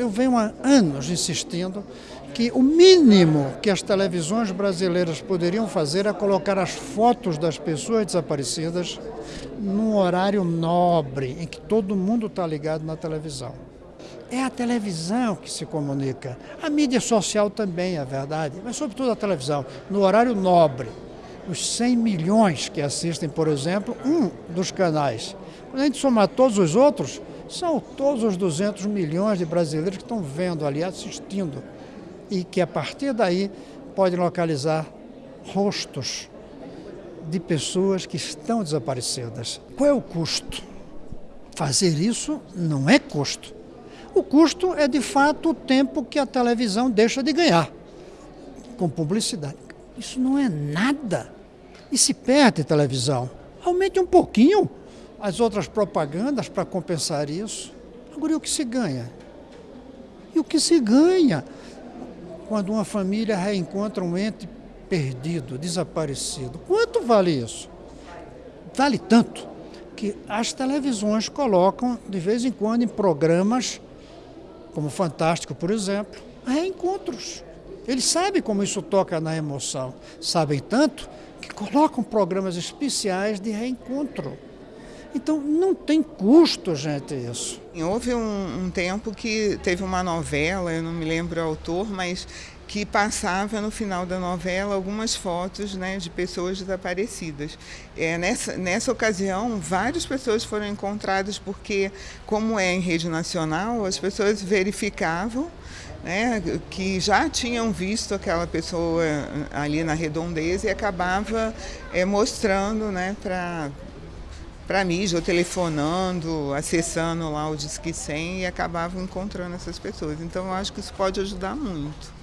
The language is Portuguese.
Eu venho há anos insistindo que o mínimo que as televisões brasileiras poderiam fazer é colocar as fotos das pessoas desaparecidas num horário nobre, em que todo mundo está ligado na televisão. É a televisão que se comunica. A mídia social também é verdade, mas sobretudo a televisão, no horário nobre. Os 100 milhões que assistem, por exemplo, um dos canais. Quando a gente somar todos os outros, são todos os 200 milhões de brasileiros que estão vendo ali, assistindo, e que a partir daí podem localizar rostos de pessoas que estão desaparecidas. Qual é o custo? Fazer isso não é custo. O custo é, de fato, o tempo que a televisão deixa de ganhar com publicidade. Isso não é nada. E se perde televisão. Aumente um pouquinho as outras propagandas para compensar isso. Agora, e o que se ganha? E o que se ganha quando uma família reencontra um ente perdido, desaparecido? Quanto vale isso? Vale tanto que as televisões colocam, de vez em quando, em programas, como Fantástico, por exemplo, reencontros. Eles sabem como isso toca na emoção. Sabem tanto que colocam programas especiais de reencontro. Então não tem custo, gente, isso. Houve um, um, tempo que teve uma novela, eu não me lembro o autor, mas que passava no final da novela algumas fotos né, de pessoas desaparecidas. É, nessa, nessa ocasião, várias pessoas foram encontradas porque, como é em rede nacional, as pessoas verificavam né, que já tinham visto aquela pessoa ali na redondeza e acabava é, mostrando né, para para mim, ou telefonando, acessando lá o Disque 100 e acabavam encontrando essas pessoas. Então eu acho que isso pode ajudar muito.